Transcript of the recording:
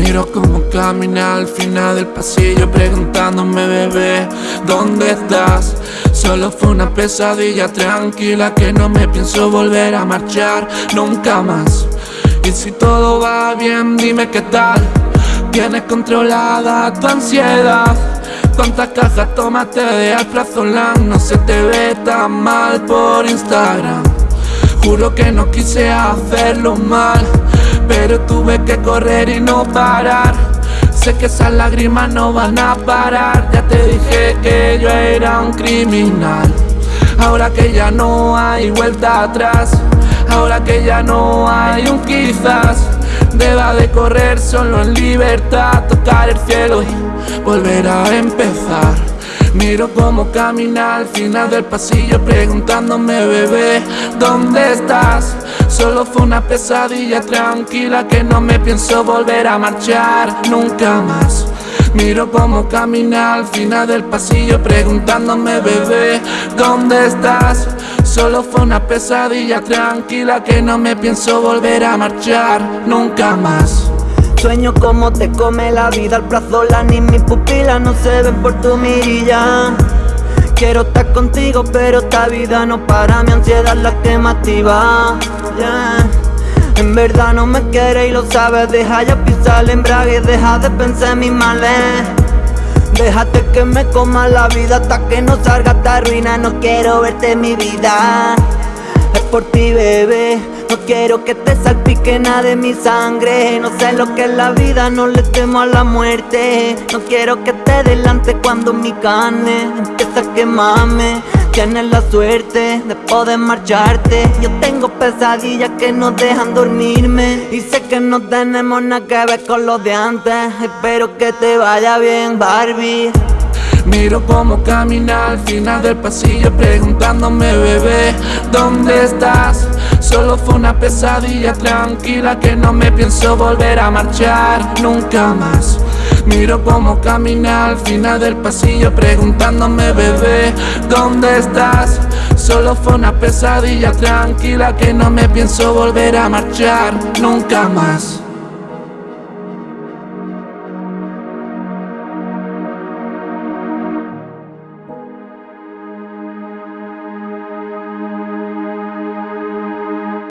Miro como camina al final del pasillo preguntándome bebé, ¿dónde estás? Solo fue una pesadilla tranquila que no me pienso volver a marchar nunca más Y si todo va bien dime qué tal Tienes controlada tu ansiedad ¿Cuántas cajas tomaste de alprazolam? No se te ve tan mal por Instagram Juro que no quise hacerlo mal Pero tuve que correr y no parar. Sé que esas lágrimas no van a parar. Ya te dije que yo era un criminal. Ahora que ya no hay vuelta atrás Ahora que ya no hay un quizás Deba de correr solo en libertad Tocar el cielo y volver a empezar Miro cómo camina al final del pasillo Preguntándome bebé, ¿dónde estás? Solo fue una pesadilla tranquila que no me pienso volver a marchar nunca más Miro cómo camina al final del pasillo preguntándome bebé, ¿dónde estás? Solo fue una pesadilla tranquila que no me pienso volver a marchar nunca más Sueño como te come la vida al plazo, la ni mis pupilas no se ven por tu mirilla. Quiero estar contigo pero esta vida no para, mi ansiedad la que me activa En verdad no me quiere y lo sabes, deja ya pisar el embrague, deja de pensar en mis males. Déjate que me coma la vida hasta que no salga esta ruina No quiero verte mi vida. Es por ti bebé No quiero que te salpique nada de mi sangre. No sé lo que es la vida, no le temo a la muerte. No quiero que te delante cuando mi carne empieza a quemarme. Tienes la suerte de poder marcharte. Yo tengo pesadillas que no dejan dormirme. Y sé que no tenemos nada que ver con lo de antes. Espero que te vaya bien Barbie. Miro cómo camina al final del pasillo preguntándome bebé, ¿dónde estás? Solo fue una pesadilla tranquila que no me pienso volver a marchar nunca más Miro cómo camina al final del pasillo preguntándome bebé, ¿dónde estás? Solo fue una pesadilla tranquila que no me pienso volver a marchar nunca más